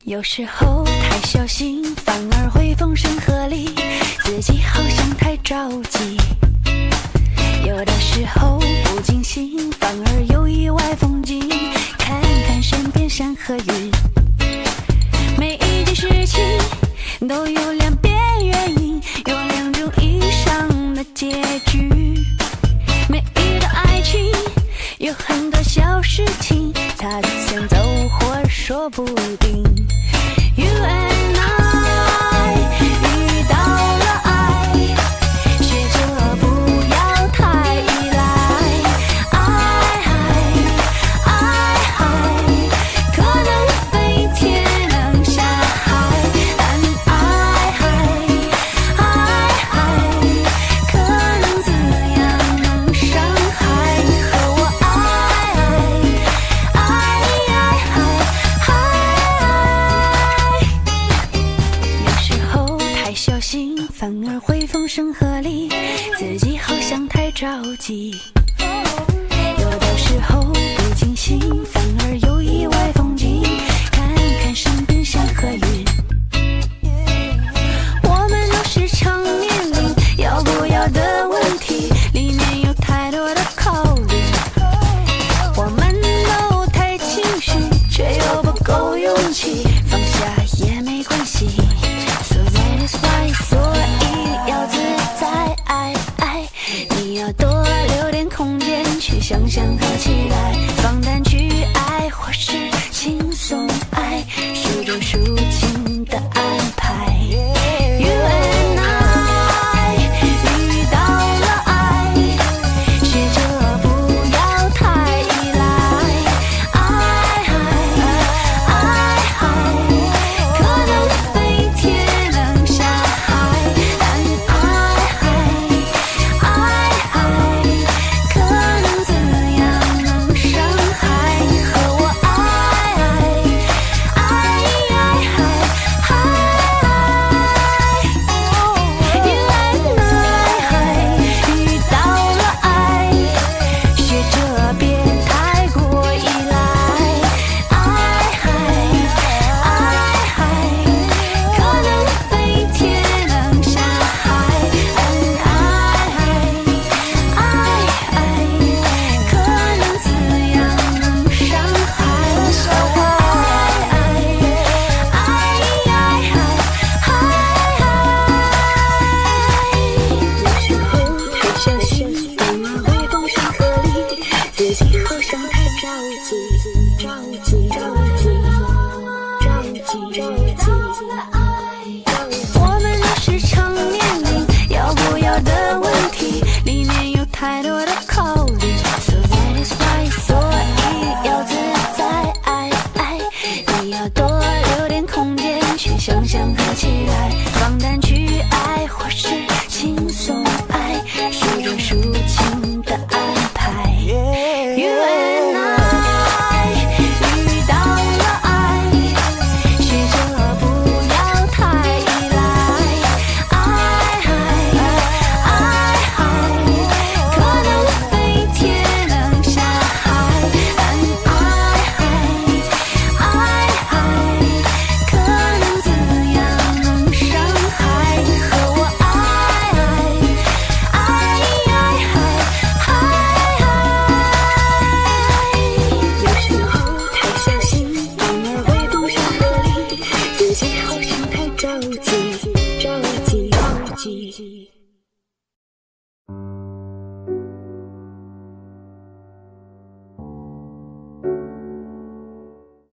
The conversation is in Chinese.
有时候太小心，反而会风声鹤唳，自己好像太着急。有的时候不经心，反而有意外风景，看看身边山和云。每一件事情都有两边原因，有两种以上的结局。每一段爱情有很多小事情擦肩走，或说不定。着急。有的时候不经心起来放胆去爱或是我们都是成年人，要不要的问题，里面有太多的考虑。So that is why，所以要自在爱爱，你要多留点空间去想象和期待，放胆去爱，或是。